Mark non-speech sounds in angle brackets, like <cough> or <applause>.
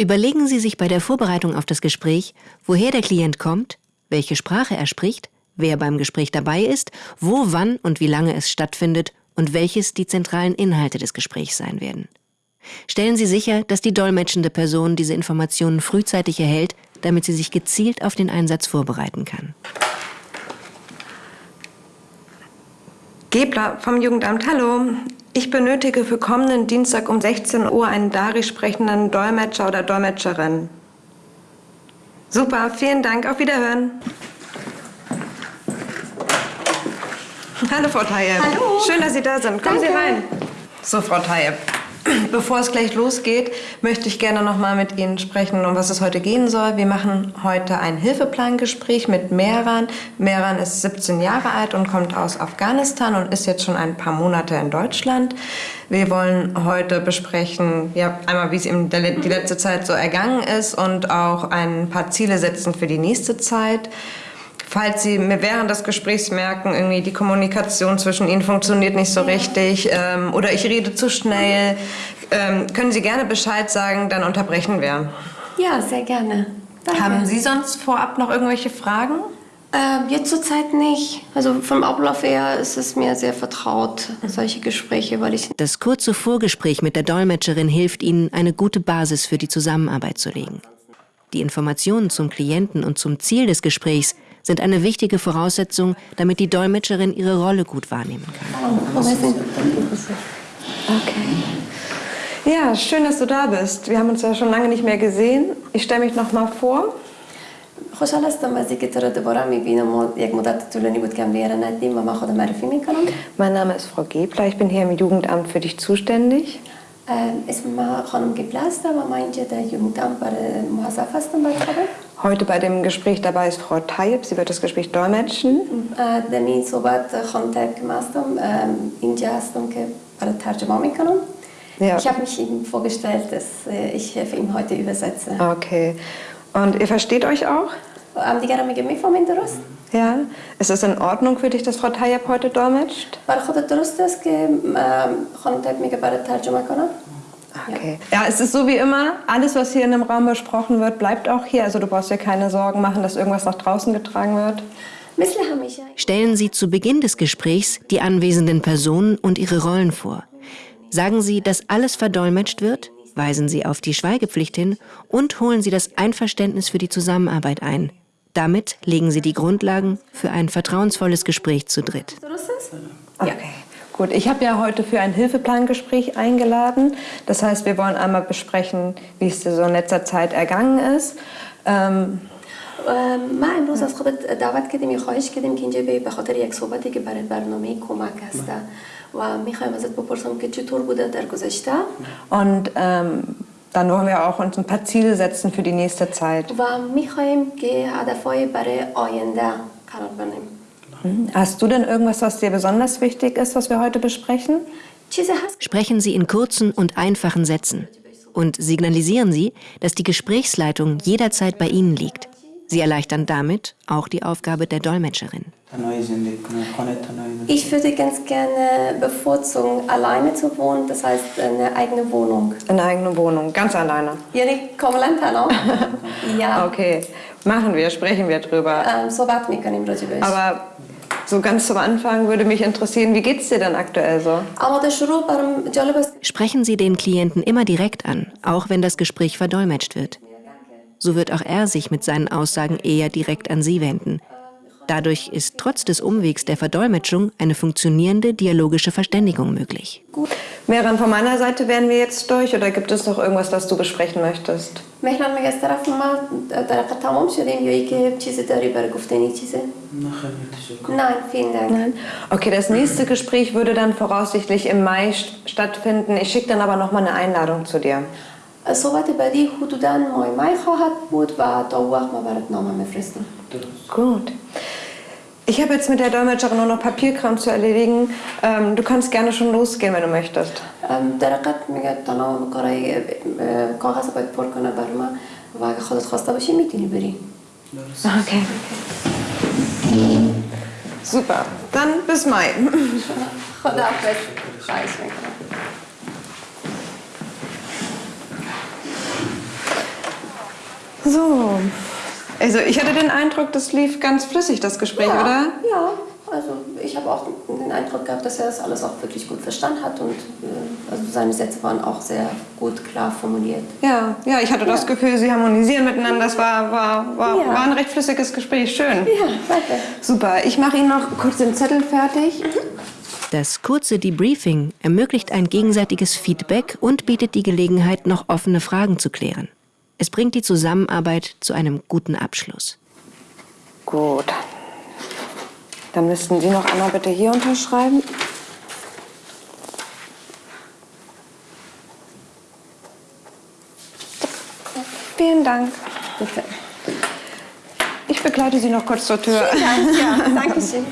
Überlegen Sie sich bei der Vorbereitung auf das Gespräch, woher der Klient kommt, welche Sprache er spricht, wer beim Gespräch dabei ist, wo, wann und wie lange es stattfindet und welches die zentralen Inhalte des Gesprächs sein werden. Stellen Sie sicher, dass die dolmetschende Person diese Informationen frühzeitig erhält, damit sie sich gezielt auf den Einsatz vorbereiten kann. Gebler vom Jugendamt, hallo. Ich benötige für kommenden Dienstag um 16 Uhr einen Dari sprechenden Dolmetscher oder Dolmetscherin. Super, vielen Dank, auf Wiederhören. Hallo, Frau Tayeb. Hallo. Schön, dass Sie da sind. Kommen Danke. Sie rein. So, Frau Tayeb. <clears throat> Bevor es gleich losgeht, möchte ich gerne noch mal mit Ihnen sprechen, um was es heute gehen soll. Wir machen heute ein Hilfeplangespräch mit Mehran. Mehran ist 17 Jahre alt und kommt aus Afghanistan und ist jetzt schon ein paar Monate in Deutschland. Wir wollen heute besprechen, ja, einmal, wie es ihm die letzte Zeit so ergangen ist und auch ein paar Ziele setzen für die nächste Zeit. Falls Sie mir während des Gesprächs merken, irgendwie die Kommunikation zwischen Ihnen funktioniert nicht so richtig ähm, oder ich rede zu schnell, ähm, können Sie gerne Bescheid sagen, dann unterbrechen wir. Ja, sehr gerne. Danke. Haben Sie sonst vorab noch irgendwelche Fragen? Ähm, jetzt zurzeit nicht. Also vom Ablauf her ist es mir sehr vertraut, solche Gespräche, weil ich Das kurze Vorgespräch mit der Dolmetscherin hilft Ihnen, eine gute Basis für die Zusammenarbeit zu legen. Die Informationen zum Klienten und zum Ziel des Gesprächs sind eine wichtige Voraussetzung, damit die Dolmetscherin ihre Rolle gut wahrnehmen kann. Okay. Ja, schön, dass du da bist. Wir haben uns ja schon lange nicht mehr gesehen. Ich stelle mich noch mal vor. خوشحال هستم از اینکه تو رو دوباره میبینم و یک مدت طولانی بود که هم دیگه ندیدیم و من خودم معرفی میکنم Mein Name ist Frau Gebler. Ich bin hier im Jugendamt für dich zuständig. اسم من خانم گبله هستم و من اینجا در یومدم برای موظف هستم برای خبر Heute bei dem Gespräch dabei ist Frau Tayyip. Sie wird das Gespräch dolmetschen. در این صحبت خانم تایب که من هستم اینجا هستم که برای ترجمه میکنم Ja. Ich habe mich ihm vorgestellt, dass äh, ich für ihn heute übersetze. Okay. Und ihr versteht euch auch? هم دیگه رو میگه میفهمین درست؟ Ja. Ist es in Ordnung für dich, dass Frau Tayyip heute dolmetscht? برای خودت درست است که ام، خانم تایب میگه برای ترجمه کنم؟ Okay. Ja, es ist so wie immer, alles, was hier in dem Raum besprochen wird, bleibt auch hier. Also du brauchst dir keine Sorgen machen, dass irgendwas nach draußen getragen wird. Stellen Sie zu Beginn des Gesprächs die anwesenden Personen und ihre Rollen vor. Sagen Sie, dass alles verdolmetscht wird, weisen Sie auf die Schweigepflicht hin und holen Sie das Einverständnis für die Zusammenarbeit ein. Damit legen Sie die Grundlagen für ein vertrauensvolles Gespräch zu dritt. Okay. Gut, ich habe ja heute für ein Hilfeplangespräch eingeladen. Das heißt, wir wollen einmal besprechen, wie es dir so in letzter Zeit ergangen ist. Ähm, ام، ما امروز از خودت دعوت کردیم یا خواهش کردیم که اینجا بیای به خاطر یک صحبتی که برای برنامه کمک هسته و میخوایم ازت بپرسم که چطور بوده در گذشته und ähm, dann wollen wir auch uns ein paar Ziele setzen für die nächste Zeit. و میخوایم که هدفهای برای آینده قرار بنیم Hm? hm. Hast du denn irgendwas, was dir besonders wichtig ist, was wir heute besprechen? Sprechen Sie in kurzen und einfachen Sätzen und signalisieren Sie, dass die Gesprächsleitung jederzeit bei Ihnen liegt. Sie erleichtern damit auch die Aufgabe der Dolmetscherin. Ich würde ganz gerne bevorzugen, alleine zu wohnen, das heißt eine eigene Wohnung. Eine eigene Wohnung, ganz alleine. Ja, die kommen no? <laughs> Ja. Okay, machen wir, sprechen wir drüber. Ähm, Aber so ganz zum Anfang würde mich interessieren, wie geht es dir denn aktuell so? Sprechen Sie den Klienten immer direkt an, auch wenn das Gespräch verdolmetscht wird. So wird auch er sich mit seinen Aussagen eher direkt an Sie wenden Dadurch ist trotz des Umwegs der Verdolmetschung eine funktionierende dialogische Verständigung möglich. Meran, von meiner Seite wären wir jetzt durch oder gibt es noch irgendwas, das du besprechen möchtest? مهران میگه از طرف ما در حقیقت تمام شدیم یا اینکه چیزی داری برای گفتنی چیزی نه خیلی تشکر Nein, vielen Dank. Nein. Okay, das nächste Gespräch würde dann voraussichtlich im Mai st- stattfinden. Ich schicke dann aber noch mal eine Einladung zu dir. صحبت بعدی حدودا مای مای خواهد بود و تا اون وقت ما برات نامه میفرستیم درست Gut. Ich habe jetzt mit der Dolmetscherin nur noch Papierkram zu erledigen. Ähm, du kannst gerne schon losgehen, wenn du möchtest. ام، در حقیقت میگه تمام کارهای اه، کاغذ باید پر کنه بر من و اگه خودت خواسته باشی میتونی بری درست Okay. Super. Dann bis Mai. خدا حافظ خواهش میکنم So. Also ich hatte den Eindruck, das lief ganz flüssig, das Gespräch, ja, oder? Ja, also ich habe auch den Eindruck gehabt, dass er das alles auch wirklich gut verstanden hat und äh, also seine Sätze waren auch sehr gut, klar formuliert. Ja, ja, ich hatte das Gefühl, sie harmonisieren miteinander. Das war, war, war, Ja. war ein recht flüssiges Gespräch. Schön. Ja, danke. Super. Ich mache Ihnen noch kurz den Zettel fertig. Das kurze Debriefing ermöglicht ein gegenseitiges Feedback und bietet die Gelegenheit, noch offene Fragen zu klären. Es bringt die Zusammenarbeit zu einem guten Abschluss. Gut. Dann müssten Sie noch einmal bitte hier unterschreiben. Vielen Dank. Bitte. Ich begleite Sie noch kurz zur Tür. Ja, ja, danke schön.